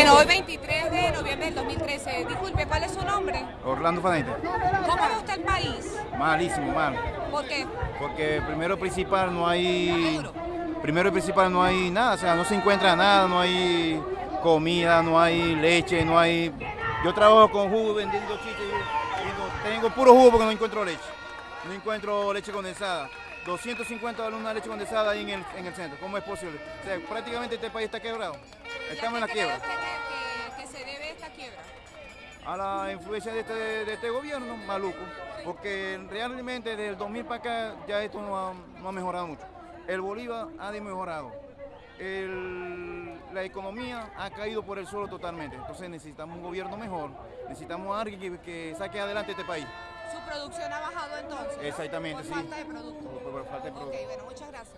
Bueno, hoy 23 de noviembre del 2013. Disculpe, ¿cuál es su nombre? Orlando Fanete. ¿Cómo ve usted el país? Malísimo, mal. ¿Por qué? Porque primero principal no hay. Primero y principal no hay nada, o sea, no se encuentra nada, no hay comida, no hay leche, no hay. Yo trabajo con jugo vendiendo chiches, y tengo puro jugo porque no encuentro leche. No encuentro leche condensada. 250 dólares una leche condensada ahí en el, en el centro. ¿Cómo es posible? O sea, prácticamente este país está quebrado. Estamos en la ¿Y a qué cree quiebra. que, se debe esta quiebra? a la influencia de este, de este gobierno maluco, porque realmente desde el 2000 para acá ya esto no ha, no ha mejorado mucho. El Bolívar ha desmejorado, el- la economía ha caído por el suelo totalmente, entonces necesitamos un gobierno mejor, necesitamos a alguien que, que saque adelante este país. ¿Su producción ha bajado entonces? Exactamente, por sí. falta de producto. Por- por falta de Ok, producto. bueno, muchas gracias.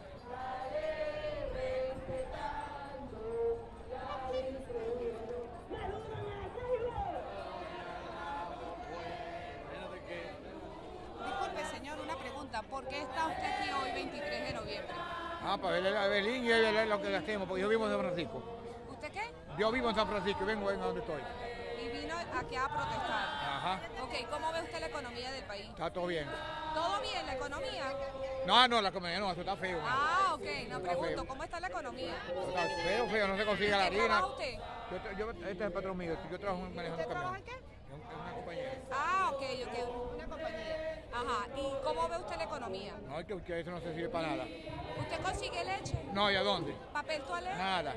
Pregunta. ¿Por qué está usted aquí hoy, 23 de noviembre? Ah, para ver a Belín y ver lo que gastemos, porque yo vivo en San Francisco. ¿Usted qué? Yo vivo en San Francisco y vengo en donde estoy. Y vino aquí a protestar. Ajá, Ok, ¿cómo ve usted la economía del país? está todo bien. ¿Todo bien, la economía? No, no, la comida no, eso está feo. Ah, ok, no pregunto, feo. ¿cómo está la economía? Está feo, feo, no se consigue la ¿Qué harina. trabaja usted? Yo, yo- este es el patrón mío, yo trabajo manejando ¿Usted trabaja en qué? En una compañía. Ah, ok, ok, una compañía. Ajá, ¿y cómo ve usted la economía? No, es que, eso no se sirve para nada. ¿Usted consigue leche? No, ¿y a dónde? ¿Papel toalé? Nada.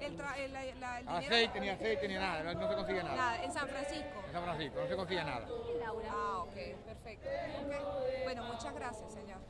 El, tra- el, la- la- el dinero? Aceite, ni aceite, ni nada, no, no se consigue nada. Nada, en San Francisco. En San Francisco, no se consigue nada. Ah, ok, perfecto. Ok. Bueno, muchas gracias, señor.